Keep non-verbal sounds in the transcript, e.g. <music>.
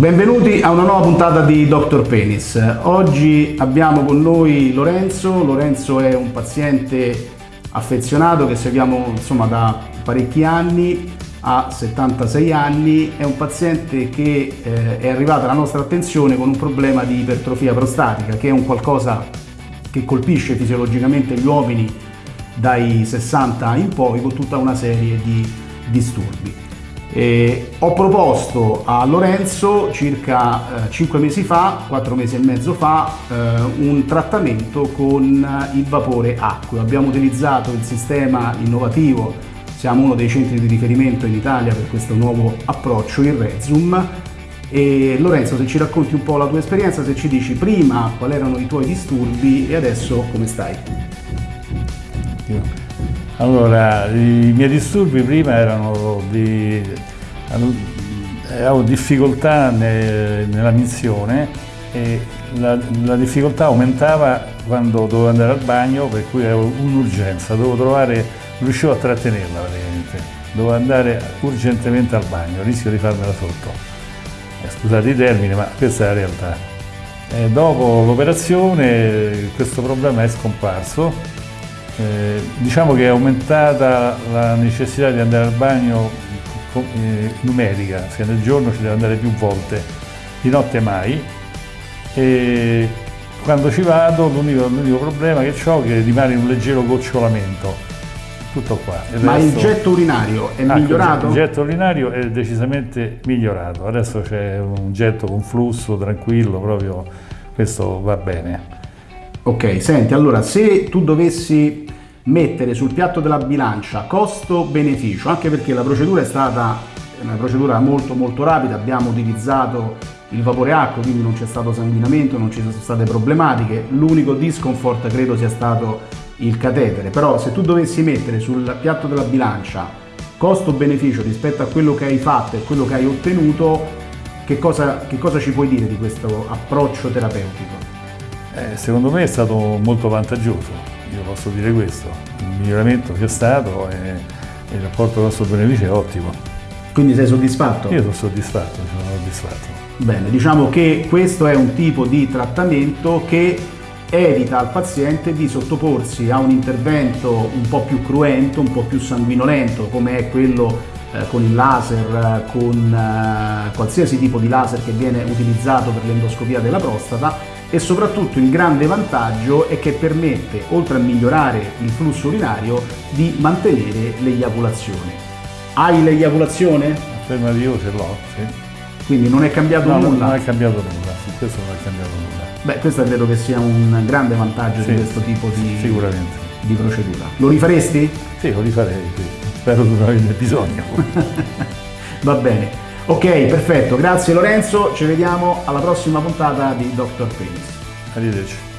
Benvenuti a una nuova puntata di Dr. Penis. Oggi abbiamo con noi Lorenzo. Lorenzo è un paziente affezionato che seguiamo insomma, da parecchi anni, ha 76 anni, è un paziente che eh, è arrivato alla nostra attenzione con un problema di ipertrofia prostatica, che è un qualcosa che colpisce fisiologicamente gli uomini dai 60 in poi con tutta una serie di disturbi. E ho proposto a Lorenzo circa eh, 5 mesi fa, 4 mesi e mezzo fa, eh, un trattamento con il vapore acqueo. Abbiamo utilizzato il sistema innovativo, siamo uno dei centri di riferimento in Italia per questo nuovo approccio, il Rezum. E Lorenzo, se ci racconti un po' la tua esperienza, se ci dici prima quali erano i tuoi disturbi e adesso come stai? Allora, i miei disturbi prima erano di... avevo difficoltà ne, nella missione e la, la, difficoltà aumentava quando dovevo andare al bagno per cui avevo un'urgenza, dovevo trovare, riuscivo a trattenerla praticamente, dovevo andare urgentemente al bagno, rischio di farmela sotto. Eh, scusate i termini, ma questa è la realtà. E dopo l'operazione questo problema è scomparso eh, diciamo che è aumentata la necessità di andare al bagno eh, numerica, sia nel giorno ci deve andare più volte, di notte mai. E quando ci vado l'unico problema che ho è che rimane un leggero gocciolamento. Tutto qua. Il Ma resto... il getto urinario è ah, migliorato? Il getto urinario è decisamente migliorato. Adesso c'è un getto con flusso tranquillo, proprio questo va bene. Ok, senti, allora se tu dovessi mettere sul piatto della bilancia costo-beneficio, anche perché la procedura è stata una procedura molto molto rapida, abbiamo utilizzato il vapore acqua, quindi non c'è stato sanguinamento, non ci sono state problematiche, l'unico discomfort credo sia stato il catetere, però se tu dovessi mettere sul piatto della bilancia costo-beneficio rispetto a quello che hai fatto e quello che hai ottenuto, che cosa, che cosa ci puoi dire di questo approccio terapeutico? Eh, secondo me è stato molto vantaggioso, io posso dire questo. Il miglioramento c'è stato e, il rapporto costo-beneficio è ottimo. Quindi sei soddisfatto? Io sono soddisfatto, sono soddisfatto. Bene, diciamo che questo è un tipo di trattamento che evita al paziente di sottoporsi a un intervento un po' più cruento, un po' più sanguinolento, come è quello eh, con il laser, con eh, qualsiasi tipo di laser che viene utilizzato per l'endoscopia della prostata e soprattutto il grande vantaggio è che permette, oltre a migliorare il flusso urinario, di mantenere l'eiaculazione. Hai l'eiaculazione? Afferma di io ce l'ho, sì. Quindi non è cambiato no, nulla? non è cambiato nulla, su questo non è cambiato nulla. Beh, questo credo che sia un grande vantaggio sì, di questo tipo di, di, procedura. Lo rifaresti? Sì, lo rifarei, sì. Spero di non averne bisogno. <laughs> Va bene. Ok, perfetto, grazie Lorenzo, ci vediamo alla prossima puntata di Dr. Penis. Arrivederci.